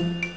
Música